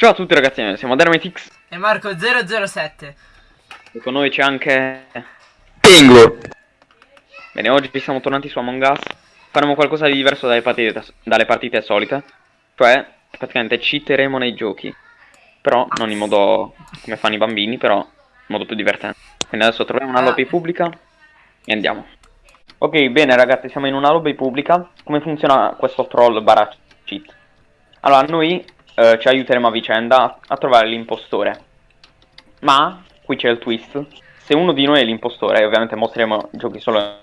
Ciao a tutti ragazzi, siamo Dermetix E Marco007 e con noi c'è anche... Pingu. Bene, oggi siamo tornati su Among Us. Faremo qualcosa di diverso dalle partite, dalle partite solite. Cioè, praticamente cheateremo nei giochi. Però non in modo come fanno i bambini, però in modo più divertente. Quindi adesso troviamo una lobby pubblica e andiamo. Ok, bene ragazzi, siamo in una lobby pubblica. Come funziona questo troll barra cheat? Allora, noi eh, ci aiuteremo a vicenda a trovare l'impostore. Ma, qui c'è il twist. Se uno di noi è l'impostore, ovviamente mostreremo giochi solo...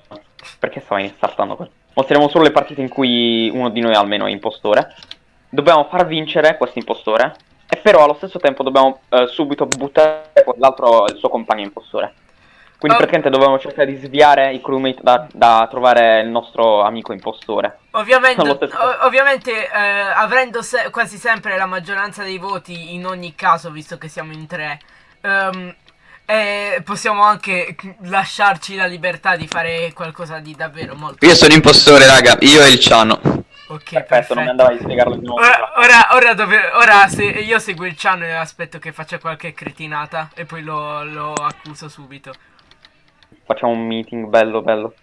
Perché stava startando quello? Mostreremo solo le partite in cui uno di noi almeno è impostore. Dobbiamo far vincere questo impostore E però allo stesso tempo dobbiamo eh, subito buttare quell'altro, il suo compagno impostore quindi Oh. praticamente dovevamo cercare di sviare i crewmate da, da trovare il nostro amico impostore. Ovviamente, ovviamente eh, avendo se- quasi sempre la maggioranza dei voti in ogni caso, visto che siamo in tre, ehm, eh, possiamo anche lasciarci la libertà di fare qualcosa di davvero molto... Io sono impostore, raga. Io e il Ciano. Ok, Perfetto, non mi andava di spiegarlo di nuovo. Ora, ora, ora, dove- ora se io seguo il Ciano e aspetto che faccia qualche cretinata e poi lo, lo accuso subito. Facciamo un meeting bello bello.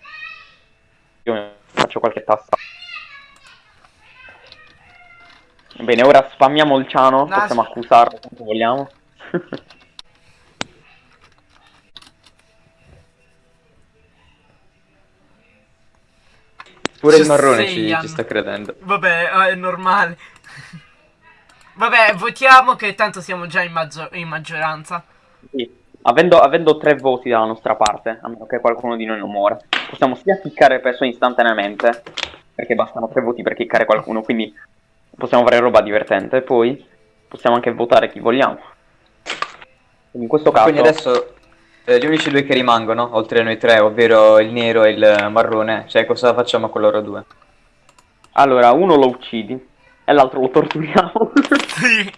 Io faccio qualche tassa. Bene, ora spammiamo il ciano, No, possiamo sp- accusarlo quanto vogliamo. Pure il marrone ci, ci sta credendo. Vabbè, eh, è normale. Vabbè, votiamo che tanto siamo già in, maggio- in maggioranza. Sì. Avendo, avendo tre voti dalla nostra parte, a meno che qualcuno di noi non muore, possiamo sia kickare persone istantaneamente, perché bastano tre voti per kickare qualcuno, quindi possiamo fare roba divertente, poi possiamo anche votare chi vogliamo. In questo caso... Quindi adesso eh, gli unici due che rimangono, oltre a noi tre, ovvero il nero e il marrone, cioè cosa facciamo con loro due? Allora, uno lo uccidi e l'altro lo torturiamo.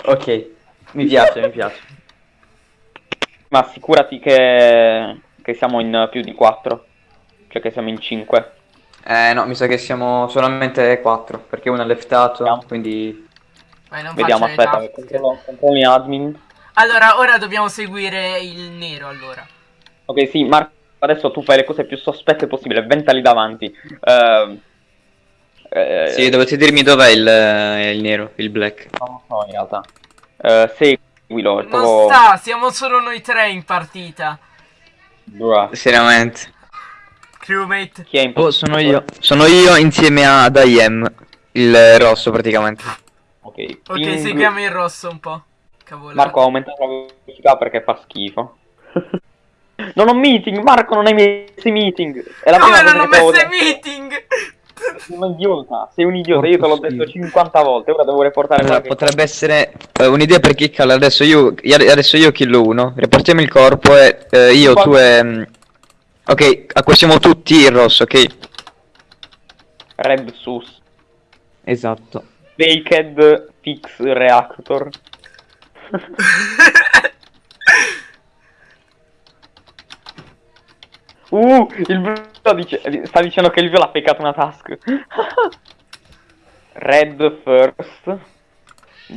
Ok, mi piace, mi piace. Ma assicurati che, che siamo in più di 4. Cioè che siamo in 5. Eh no, mi sa che siamo solamente quattro, perché uno è leftato, Vediamo. quindi... Vediamo, aspetta, task. controllo, controllo in admin. Allora, ora dobbiamo seguire il nero, allora. Ok, sì, Marco, adesso tu fai le cose più sospette possibile, ventali davanti. Ehm, eh, Sì, dovete dirmi dov'è il, eh, il nero, il black. Non lo so in realtà. Eh, seguilo, è Non proprio... sta, siamo solo noi tre in partita. Bruh. Seriamente. Crewmate. Chi è in Oh, sono io. Sono io insieme ad IM, il rosso praticamente. Ok, Ok, Ping- seguiamo il rosso un po'. Cavolo. Marco ha aumentato la velocità perché fa schifo. non ho meeting, Marco non hai messo i meeting. È la Come prima non ho messo i meeting? Sei un idiota, sei un idiota, io te l'ho detto schifo. 50 volte, ora devo reportare Allora, potrebbe essere eh, un'idea per kickarla. Adesso io, io- adesso io killo uno. Riportiamo il corpo e eh, io, tu e. mm, Ok, acquistiamo tutti il rosso, ok? Red Sus, Esatto. Baked Fix Reactor. Uh, il blu dice, sta dicendo che il viola ha peccato una task. Red first,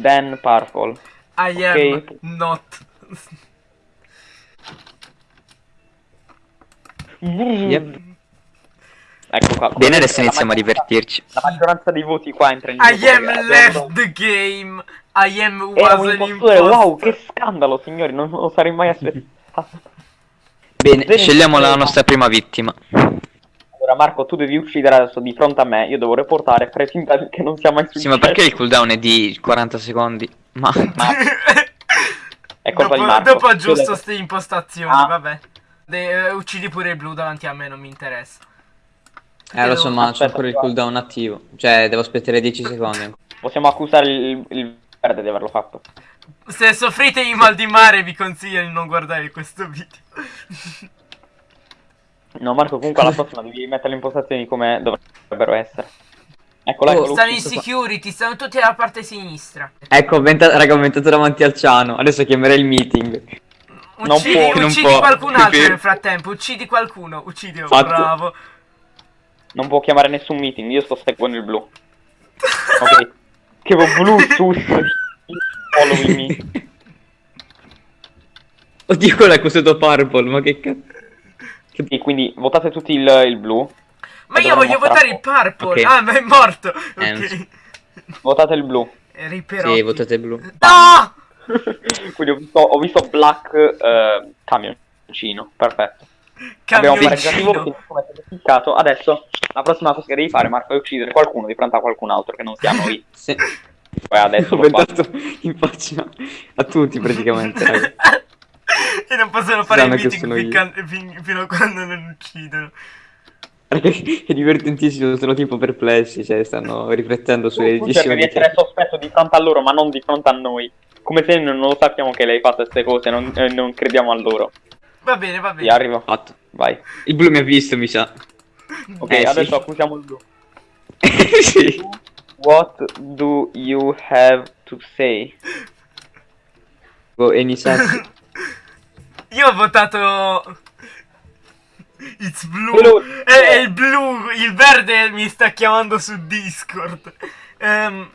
then purple. I am Ok. not. Yep. Ecco qua. Bene, adesso iniziamo a divertirci. La maggioranza dei voti qua entra in I am perché left the game. I am Era was un an impostore, wow, che scandalo signori, non lo sarei mai aspettato. Bene, Bene, scegliamo la nostra prima vittima. Allora Marco, tu devi uccidere adesso di fronte a me, io devo reportare fare finta che non sia mai successo. Sì, ma perché il cooldown è di 40 secondi? Ma. È colpa dopo, di Marco. dopo aggiusto Io- ste impostazioni, Ah. vabbè. De- eh, uccidi pure il blu davanti a me, non mi interessa. Eh, lo so, ma c'è ancora il cooldown attivo. Cioè, devo aspettare 10 secondi. Possiamo accusare il, il verde di averlo fatto. Se soffrite di mal di mare vi consiglio di non guardare questo video. No Marco, comunque alla prossima devi mettere le impostazioni come dovrebbero essere. Eccolo, Oh, eccolo. stanno in security, stanno tutti dalla parte sinistra. Ecco, venta- raga, ho inventato davanti al ciano. Adesso chiamerei il meeting. Non Uccidi, può, non uccidi può. qualcun altro nel frattempo, uccidi qualcuno, uccidilo, Fatto. bravo. Non può chiamare nessun meeting, io sto seguendo il blu. Ok. Che blu sus. following me. Oddio, quello è accusato Purple, ma che cazzo. Sì, quindi votate tutti il, il blu. Ma E io voglio votare il purple. Ok. Ah, ma è morto. Eh, non Ok. Votate il blu. Riperotti. Sì, votate blu. No! quindi ho visto, ho visto black eh, camioncino. Perfetto. Camioncino. Adesso la prossima cosa che devi fare, Marco, è uccidere qualcuno di fronte a qualcun altro che non sia noi. Sì. Poi adesso Ho pensato in faccia a tutti praticamente, e non possono fare il Sanno che meeting io. fin- fino a quando non uccidono. È divertentissimo, sono tipo perplessi, cioè stanno riflettendo sulle Tu cerchi di essere sospetto di fronte a loro, ma non di fronte a noi. Come se non lo sappiamo che lei fa queste cose, non, eh, non crediamo a loro. Va bene, va Sì, bene. arrivo. fatto. Vai. Il blu mi ha visto, mi sa. Ok, Eh, sì. adesso accusiamo il blu. sì. What do you have to say? Go, any. Io ho votato. It's blue. Quello- È, è il blu. Il verde mi sta chiamando su Discord. Ehm,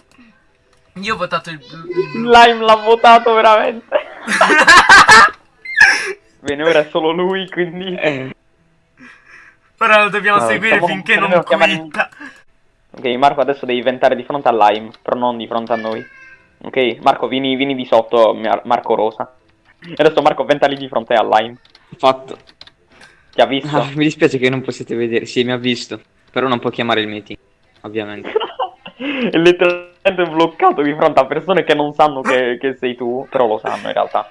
io ho votato il blu. il. Lime l'ha votato veramente. Bene, ora è solo lui, quindi... Eh, Ora lo dobbiamo No, seguire finché non dobbiamo chiamare- quitta. Ok, Marco adesso devi ventare di fronte a Lime, però non di fronte a noi. Ok, Marco, vieni, vieni di sotto, Mar- Marco Rosa. E adesso Marco venta lì di fronte a Lime. fatto. Ti ha visto? Ah, mi dispiace che non possiate vedere. Sì, mi ha visto. Però non può chiamare il meeting, ovviamente. è letteralmente bloccato di fronte a persone che non sanno che, che sei tu, però lo sanno in realtà.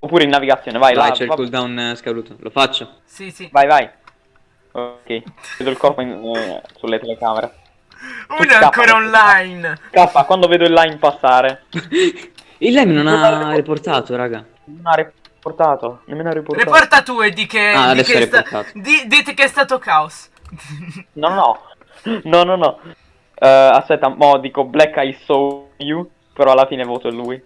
Oppure in navigazione, vai, Vai, là, c'è il cooldown eh, scaduto. Lo faccio. Sì, sì. vai, vai. Ok, vedo il corpo in- eh, sulle telecamere. Uno è ancora online. Scappa, quando vedo il line passare. Il lime non ha riportato, raga. Non ha riportato, nemmeno ha riportato. Riporta tu e di che. Ah, di adesso che è sta- riportato. di- dite che è stato caos. No, no, no. No, no, no. Eh, aspetta, mo dico Black I saw you, però alla fine voto lui.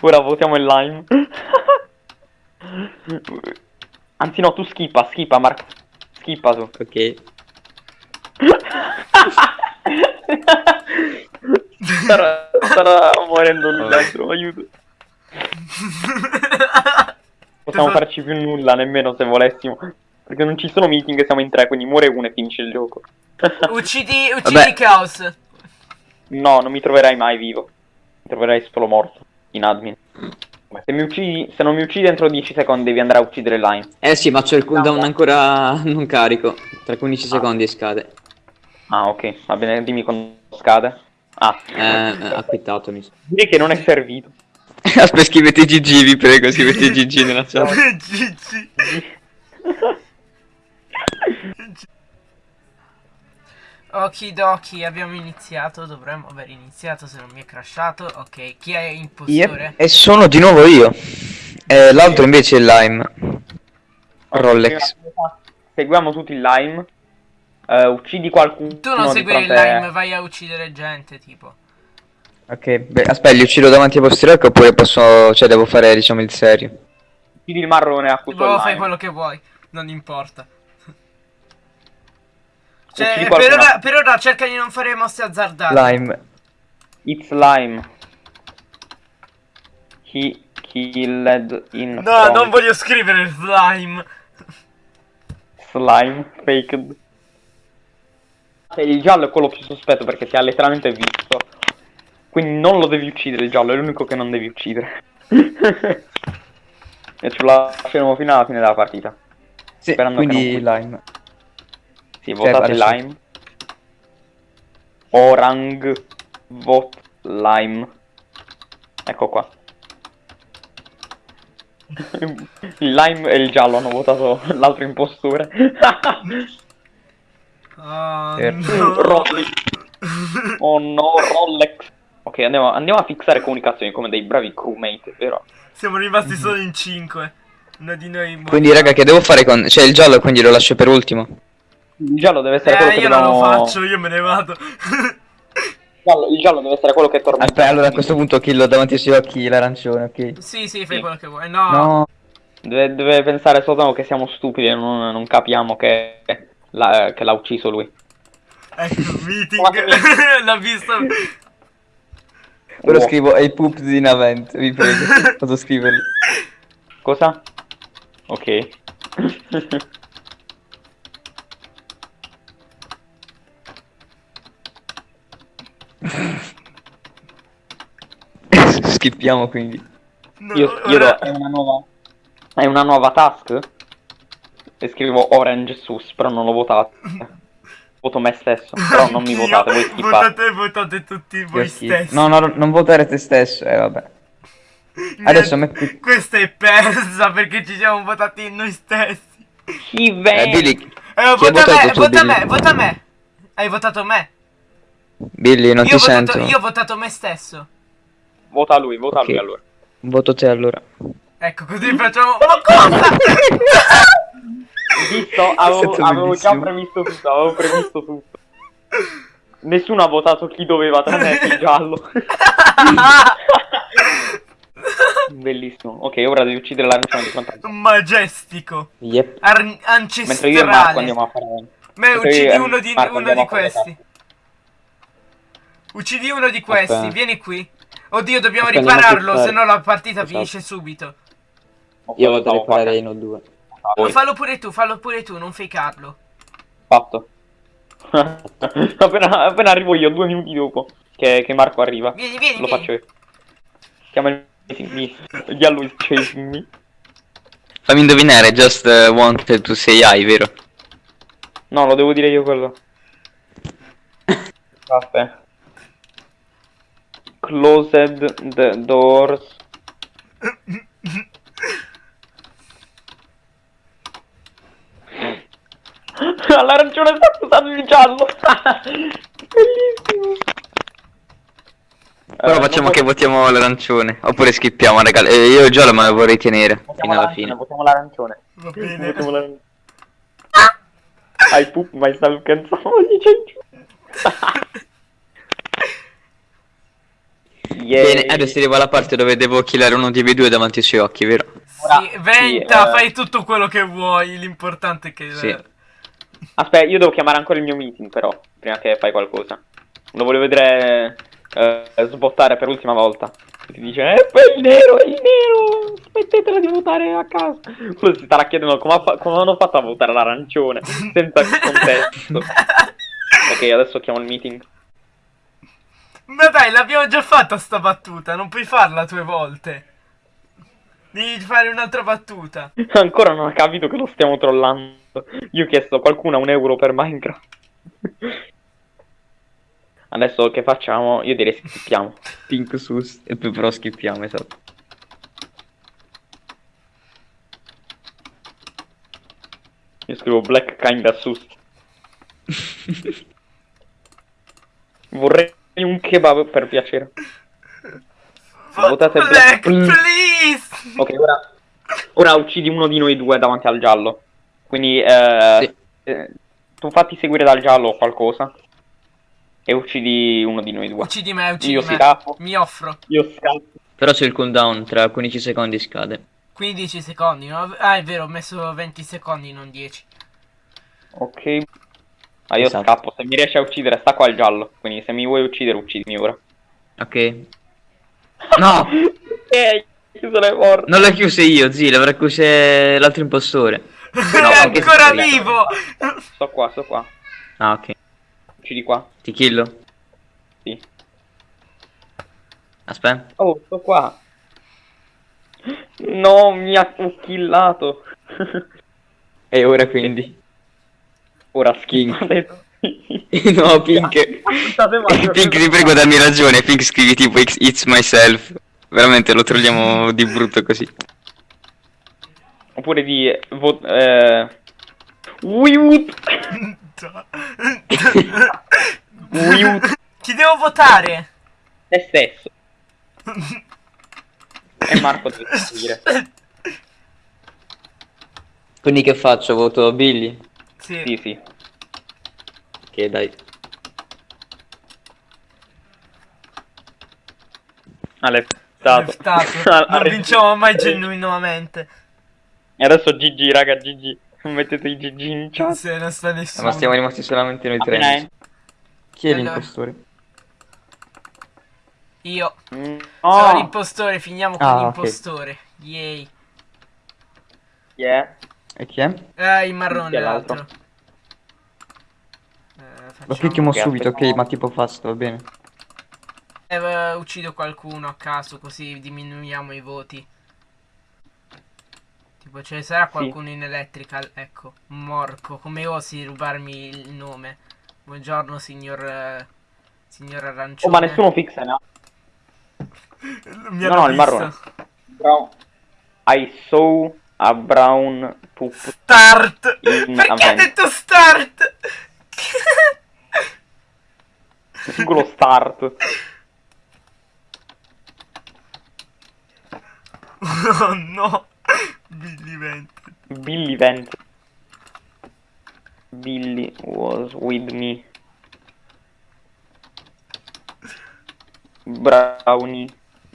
Ora votiamo il lime. Anzi no, tu skippa, skippa Marco. Skippa tu. Ok. Starà, starà morendo lui dentro, aiuto. Possiamo farci più nulla, nemmeno se volessimo. Perché non ci sono meeting, siamo in tre, quindi muore uno e finisce il gioco. Uccidi, uccidi Vabbè. caos. no, non mi troverai mai vivo. Mi troverai solo morto, in admin. Se, mi uccidi, se non mi uccidi entro 10 secondi devi andare a uccidere Line. Eh sì, ma c'è il cooldown ancora non carico. Tra 15 secondi e scade. Ah, ok, va bene, dimmi quando scade. Ah, Eh, eh, ha quittato, mi sa. direi che non è servito. Aspetta, scrivete GG, vi prego, scrivete GG nella chat. GG. Okidoki, abbiamo iniziato. Dovremmo aver iniziato se non mi è crashato. Ok, chi è impostore? E sono di nuovo io. Eh, L'altro invece è Lime. Rolex. Seguiamo tutti il lime. Eh, uccidi qualcuno. Tu non di seguire il lime, vai a uccidere gente, tipo. Ok, beh, aspetta, li uccido davanti ai posteriori oppure posso... Cioè, devo fare, diciamo, il serio. Uccidi il marrone accuso il Boh, fai quello che vuoi, non importa. Cioè, per ora, per ora cerca di non fare mosse azzardate. Lime. It's lime. He killed in No, front. non voglio scrivere slime. Slime faked. Il giallo è quello più sospetto perché ti ha letteralmente visto. Quindi non lo devi uccidere il giallo, è l'unico che non devi uccidere. e ce lo lasceremo fino alla fine della partita. Sì, Sperando che quindi non- Lime. Sì, Cioè, votate adesso- lime. Orang vote lime. Ecco qua. Il lime e il giallo hanno votato l'altro impostore. Oh, Certo. no. Rolex. Oh no, Rolex. Ok, andiamo, andiamo a fissare comunicazioni come dei bravi crewmate, vero? Siamo rimasti solo in 5. Uno di noi. Quindi, raga, che devo fare con... Cioè, il giallo quindi lo lascio per ultimo. Il giallo deve essere quello Eh, che io non lo dobbiamo- faccio, io me ne vado. Il giallo, il giallo deve essere quello che tormenta. Aspetta, allora a questo punto killo davanti ai suoi occhi l'arancione, ok? sì, sì, fai Sì. quello che vuoi. No. No. Deve, deve pensare soltanto che siamo stupidi e non, non capiamo che, la- che l'ha ucciso lui. Ecco, meeting. L'ha visto. Ora Oh. scrivo ai poops in avent, vi prego. Posso scriverlo. Cosa? Ok. Schippiamo quindi. No, io, io ora- do, è una nuova. È una nuova task? E scrivo Orange Sus, però non l'ho votato. Voto me stesso, però non mi votate, voi. Votate, votate tutti voi Io stessi. No, no, non votare te stesso, eh vabbè. Adesso metti... Questa è persa perché ci siamo votati noi stessi. Chi Eh, vende? Billy, Eh, vota votato me, tu, vota Billy? me, vota me. Hai votato me. Billy, non io, ti ho votato, sento. io ho votato me stesso. Vota lui, vota Ok. lui allora. Voto te allora. Ecco, così facciamo. Ma cosa? Visto, avevo, avevo già previsto tutto, avevo previsto tutto. Nessuno ha votato chi doveva tranne il giallo. Bellissimo. Ok, ora devi uccidere l'arancione di fronte. Majestico. Yep. Ar- Mentre io e Marco ancestrale. andiamo a fare. Me mentre uccidi uno di, Marco uno di questi. Uccidi uno di questi, Aspetta. vieni qui. Oddio, dobbiamo Aspetta, ripararlo, se no la partita Esatto. finisce subito. Io vado a Stavo riparare in O2. Voi. Fallo pure tu, fallo pure tu, non fakearlo. Fatto. appena, appena arrivo io, due minuti dopo che, che Marco arriva. Vieni, vieni, Lo vieni. faccio io. Chiama il chasing me. Giallo is chasing me. Fammi indovinare, just uh, wanted to say hi, vero? No, lo devo dire io quello. Aspetta. Closed the doors. L'arancione sta scusando il giallo. Bellissimo. Però Eh, facciamo che votiamo l'arancione. Oppure schippiamo, raga. Eh, io già me lo vorrei tenere. votiamo Fino alla fine. Votiamo l'arancione. Va bene. Votiamo l'arancione. I poop myself canzone dice Yeah. Bene, adesso arrivo alla parte dove devo killare uno di voi due davanti ai suoi occhi, vero? Sì, venta, sì, eh. fai tutto quello che vuoi, l'importante è che... Sì. Aspetta, io devo chiamare ancora il mio meeting però, prima che fai qualcosa. Lo voglio vedere eh, sbottare per l'ultima volta. Ti dice, eh, poi il nero, è il nero, smettetela di votare a casa. Quello si starà chiedendo come, fa- come hanno fatto a votare l'arancione, senza contesto. ok, adesso chiamo il meeting. Ma dai, l'abbiamo già fatta sta battuta, non puoi farla due volte. Devi fare un'altra battuta. Ancora non ha capito che lo stiamo trollando. Io ho chiesto a qualcuno un euro per Minecraft. Adesso che facciamo? Io direi schippiamo. Pink sus. E poi però schippiamo, esatto. Io scrivo Black Kinda Sus. Vorrei un kebab per piacere. Votate Black, Black. Mm. please! Ok, ora, ora uccidi uno di noi due davanti al giallo. Quindi eh, Sì. eh, tu fatti seguire dal giallo o qualcosa. E uccidi uno di noi due. Uccidi me, uccidi Io me. scappo. Mi offro. Io scappo. Però c'è il cooldown, tra 15 secondi scade. 15 secondi, no? Ah, è vero, ho messo 20 secondi, non 10. Ok. Ma io Esatto. scappo. Se mi riesci a uccidere, sta qua il giallo. Quindi se mi vuoi uccidere, uccidimi ora. Ok. No! Ok, chiuso le porte. Non l'ho chiuse io, zii, l'avrà chiuse l'altro impostore. No, è anche ancora vivo! Sto qua, sto qua. Ah, ok. Uccidi qua. Ti killo? Sì. Aspetta. Oh, sto qua. No, mi ha killato. E ora quindi? Ora schiffate. no, Pink. Male. Pink, ti prego, dammi ragione. Pink, scrivi tipo It's myself. Veramente lo trolliamo di brutto così. Oppure di... Vo- eh... Wiut. Chi devo votare? Te stesso. E Marco deve dire. Quindi che faccio? Voto Billy? Sì. Sì, sì. Ok, dai. Ha leftato. Ha Non vinciamo mai genuinamente. E adesso GG, raga, GG. Mettete i GG in chat. Se non sta nessuno. Ma stiamo rimasti solamente noi tre. en- Chi è Allora. l'impostore? Io. Mm, Sono No! l'impostore, finiamo con Ah, ok. l'impostore. Yay. Yeah. E chi è? Eh, il marrone Chi è l'altro? Eh, Lo clicchiamo subito, ok, ma tipo fast, va bene. Eh, uccido qualcuno a caso così diminuiamo i voti. Tipo ce ne sarà qualcuno in electrical, ecco, Morco, come osi rubarmi il nome? Buongiorno signor eh, signor Oh, arancione. ma nessuno fixa, no? Mi No, no, il visto. marrone. Brown. I saw a brown poop. Start! Perché ha detto start? Singolo start. oh no! Billy Vented. Billy Vent. Billy was with me. Brownie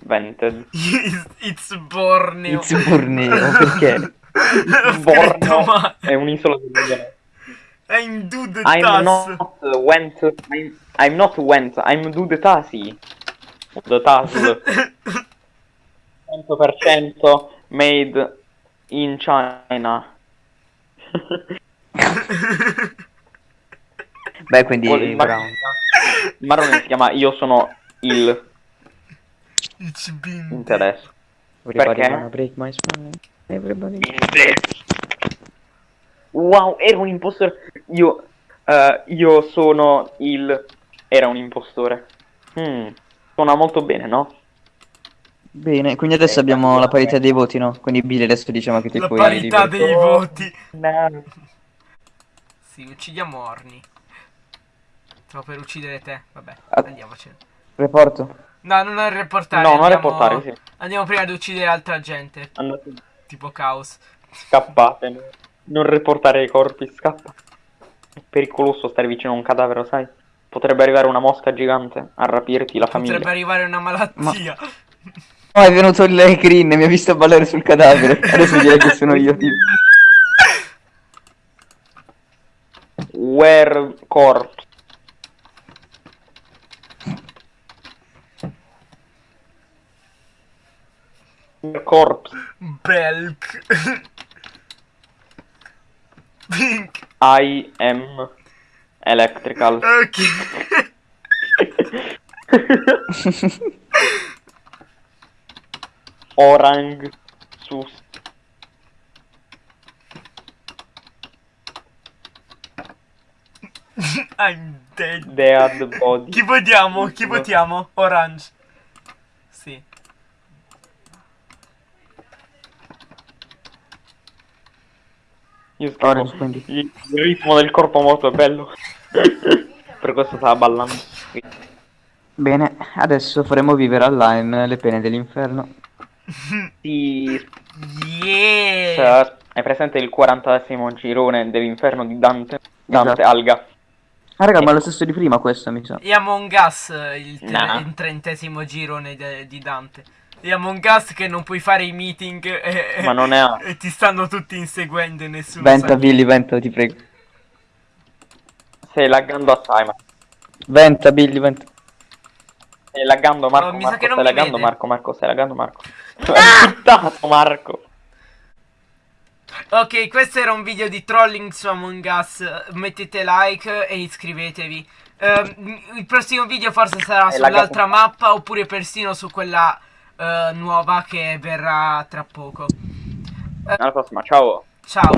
vented. It's, Borneo. It's Borneo, perché? Borneo è un'isola del I'm do the I'm not went. I'm, I'm not went. I'm do the tasi. The task. 100% made in China. Beh, quindi il marrone si chiama Io sono il It's been interesse. Everybody Perché? break my spine. Everybody. Wow, era un impostore. Io, eh, io sono il. Era un impostore. Hmm, Suona molto bene, no? Bene, quindi adesso Eh, abbiamo la parità dei voti, no? Quindi Billy adesso diciamo che ti La puoi parità liberare. dei voti. No. Sì, uccidiamo Orni. Stavo per uccidere te. Vabbè, Ah. andiamocene. Reporto. No, non reportare. No, non andiamo- reportare, sì. Andiamo prima di uccidere altra gente. Andate, Tipo Caos. scappate. Non riportare i corpi, scappa. È pericoloso stare vicino a un cadavere, sai? Potrebbe arrivare una mosca gigante a rapirti la famiglia. Potrebbe arrivare una malattia. Oh, è venuto il Green e mi ha visto ballare sul cadavere. Adesso direi che sono io, tipo. Where corpse. Corpse. Belk. Pink. I am electrical. Ok. Orang sus. I'm dead. Dead body. Chi votiamo? Chi votiamo? Orange. Sì. Io scrivo, Orange, quindi. Il il ritmo del corpo moto è bello. per questo stava ballando. Bene, adesso faremo vivere a Lime le pene dell'inferno. Sì, Yeah. Cioè, hai presente il 40 girone dell'inferno di Dante? Dante, Esatto. Alga. Ah, raga, ma è lo stesso di prima questa, mi sa. E Among Us eh, il, tre- Nah. il trentesimo girone di Dante. E Among Us che non puoi fare i meeting e, Ma non è A. e ti stanno tutti inseguendo e nessuno Venta, sa. Billy, venta, ti prego. Stai laggando assai, ma. Venta, Billy, venta. Stai laggando Marco, Oh, mi sa Marco, che non stai laggando vede. Marco, Marco, stai laggando Marco. Insultato Marco. Ok, questo era un video di trolling su Among Us. Mettete like e iscrivetevi. Ehm, il prossimo video forse sarà sull'altra mappa oppure persino su quella eh, nuova che verrà tra poco. Alla prossima, ciao. Ciao.